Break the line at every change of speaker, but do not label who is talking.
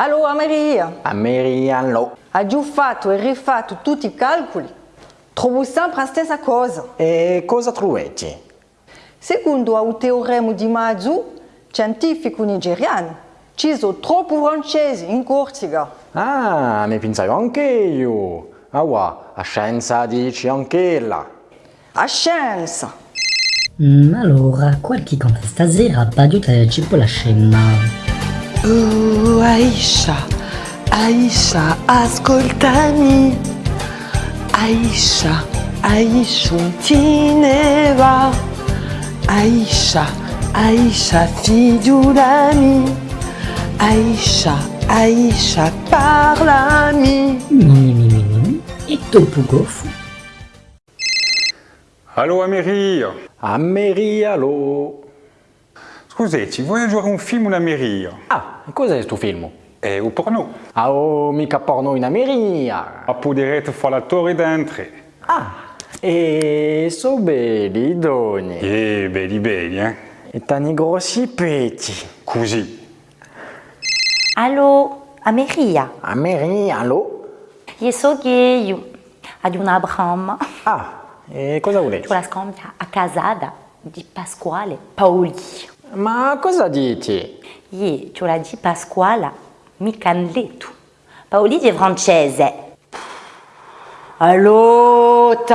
Allo Ameria,
Ameriano.
ha già fatto e rifatto tutti i calcoli? Trovo sempre la stessa cosa.
E cosa trovate?
Secondo il teorema di Mazzu, scientifico nigeriano, ci sono troppi francesi in Corsica.
Ah, ne pensavo anche io. Ah, wa, a scienza dici anche là.
A scienza!
Mm, allora, qualche conta stasera Badiuta ci può lasciare
Oh, Aisha, Aisha, ascoltami. Aisha, Aisha, tineva. Aisha, Aisha, figliolami. Aisha, Aisha, parlami.
Mimi, mimi, mimi. E dopo goffo.
Allô? Scusi, vuoi giocare un film in Améry
Ah, cos'è sto film?
È un porno.
Ah, oh, mica porno in Ameria.
A poderete fare l'attore dentro.
Ah, e so belli i doni.
Eh, belli belli, eh.
E tani grossi peti.
Così.
Allo, Ameria.
Amerialo.
Io so io ad un Abraham
Ah, e cosa volete?
con la scambia a casada di Pasquale Paoli.
Ma cosa dici?
Io ce la dico a scuola, mica Paoli di Paoligi è francese. Allora!